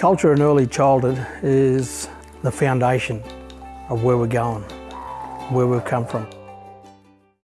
Culture in early childhood is the foundation of where we're going, where we've come from.